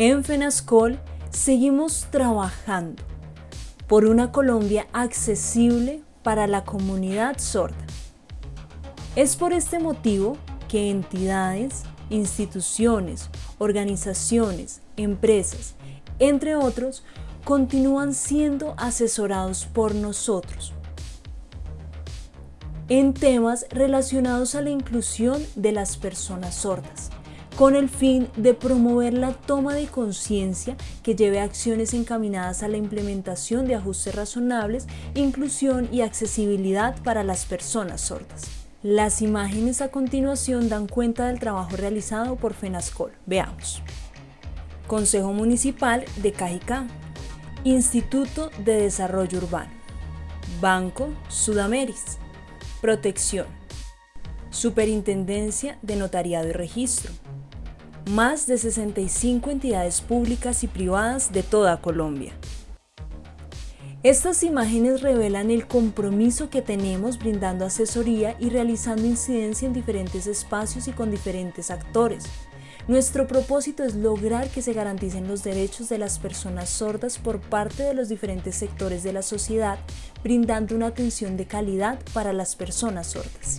En FENASCOL seguimos trabajando por una Colombia accesible para la comunidad sorda. Es por este motivo que entidades, instituciones, organizaciones, empresas, entre otros, continúan siendo asesorados por nosotros en temas relacionados a la inclusión de las personas sordas con el fin de promover la toma de conciencia que lleve a acciones encaminadas a la implementación de ajustes razonables, inclusión y accesibilidad para las personas sordas. Las imágenes a continuación dan cuenta del trabajo realizado por FENASCOL. Veamos. Consejo Municipal de Cajicá, Instituto de Desarrollo Urbano, Banco Sudameris, Protección, Superintendencia de Notariado y Registro, más de 65 entidades públicas y privadas de toda Colombia. Estas imágenes revelan el compromiso que tenemos brindando asesoría y realizando incidencia en diferentes espacios y con diferentes actores. Nuestro propósito es lograr que se garanticen los derechos de las personas sordas por parte de los diferentes sectores de la sociedad, brindando una atención de calidad para las personas sordas.